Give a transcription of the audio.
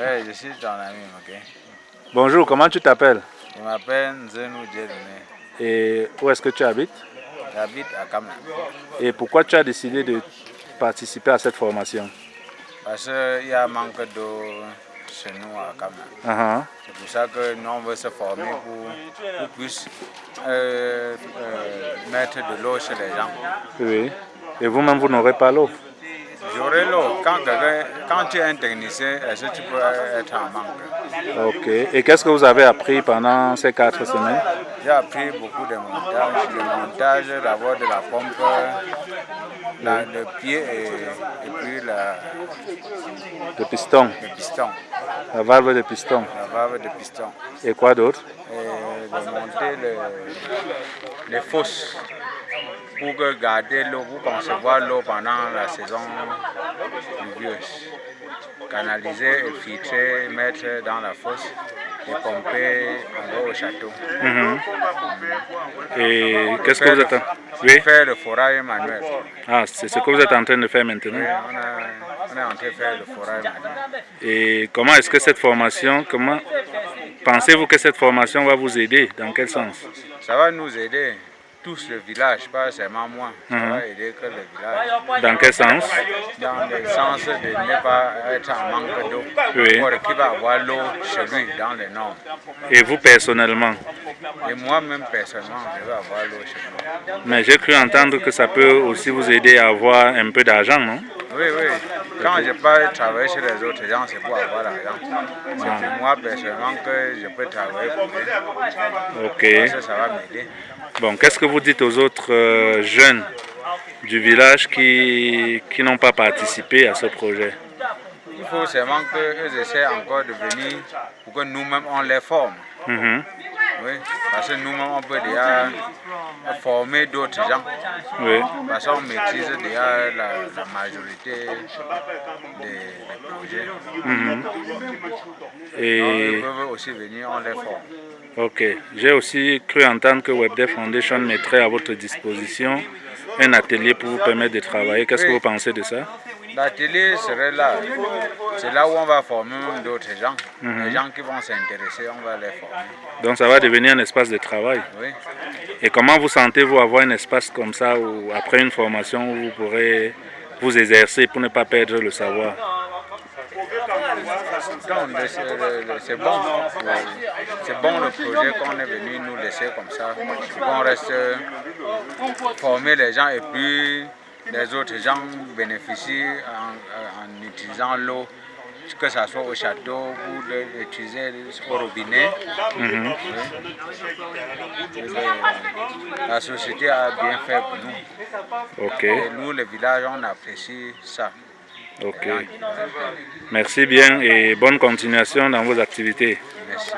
Oui, je suis ton ami, ok? Bonjour, comment tu t'appelles? Je m'appelle Nzenou Djedoune. Et où est-ce que tu habites? J'habite à Kamna. Et pourquoi tu as décidé de participer à cette formation? Parce qu'il y a un manque d'eau chez nous à Kamna. Ah, C'est pour ça que nous, on veut se former pour, pour plus euh, euh, mettre de l'eau chez les gens. Oui. Et vous-même, vous, n'aurez pas l'eau? L'eau. Quand, quand tu es un technicien, est-ce que tu peux être en manque Ok. Et qu'est-ce que vous avez appris pendant ces quatre semaines? J'ai appris beaucoup de montage, le montage d'abord de la pompe, la- le pied et, et puis la, De piston, le piston, la valve de piston. la valve de piston. Et quoi d'autre? Et de monter le- les fosses pour garder l'eau, pour concevoir l'eau pendant la saison pluvieuse. Canaliser et filtrer, mettre dans la fosse et pomper en haut au château. Mhm. Et qu'est-ce que vous êtes en... Oui Faire le forage manuel. Ah, c'est ce que vous êtes en train de faire Oui, maintenant. on, a- on est en train de faire le forage manuel. Et comment est-ce que cette formation, comment pensez-vous que cette formation va vous aider? Dans quel sens? Ça va nous aider, tous le village, pas seulement moi. Ça Mhm. va aider que le village. Dans quel sens? Dans le sens de ne pas être en manque d'eau. Oui. Pour qu'il va avoir l'eau chez lui, dans les normes. Et vous personnellement? Et moi-même, personnellement, je vais avoir l'eau chez moi. Mais j'ai cru entendre que ça peut aussi vous aider à avoir un peu d'argent, non? Oui, oui. Quand je pars travailler chez les autres gens, c'est pour avoir l'argent. C'est pour moi, personnellement, que je peux travailler pour eux. Ok. Parce que ça va m'aider. Bon, qu'est-ce que vous dites aux autres euh, jeunes du village qui, qui n'ont pas participé à ce projet? Il faut seulement qu'eux essaient encore de venir pour que nous-mêmes, on les forme. Mhm. Oui, parce que nous-mêmes, on peut déjà former d'autres gens. Oui. Parce qu'on maîtrise déjà la, la majorité des, des projets. Mhm. Et ils peuvent aussi venir, on les forme. ok, j'ai aussi cru entendre que WebDev Foundation mettrait à votre disposition un atelier pour vous permettre de travailler. Qu'est-ce que vous pensez de ça? L'atelier serait là. C'est là où on va former d'autres gens. Les gens qui vont s'intéresser, on va les former. Donc ça va devenir un espace de travail. Oui. Et comment vous sentez-vous avoir un espace comme ça où après une formation où vous pourrez vous exercer pour ne pas perdre le savoir? Le- c'est bon. C'est bon le projet qu'on est venu nous laisser comme ça. Qu'on reste former les gens et puis les autres gens bénéficient en, en utilisant l'eau, que ce soit au château ou d'utiliser au robinet. Oui. Le- la société a bien fait pour nous. Et nous, le village, on apprécie ça. ok. Merci bien et bonne continuation dans vos activités. Merci.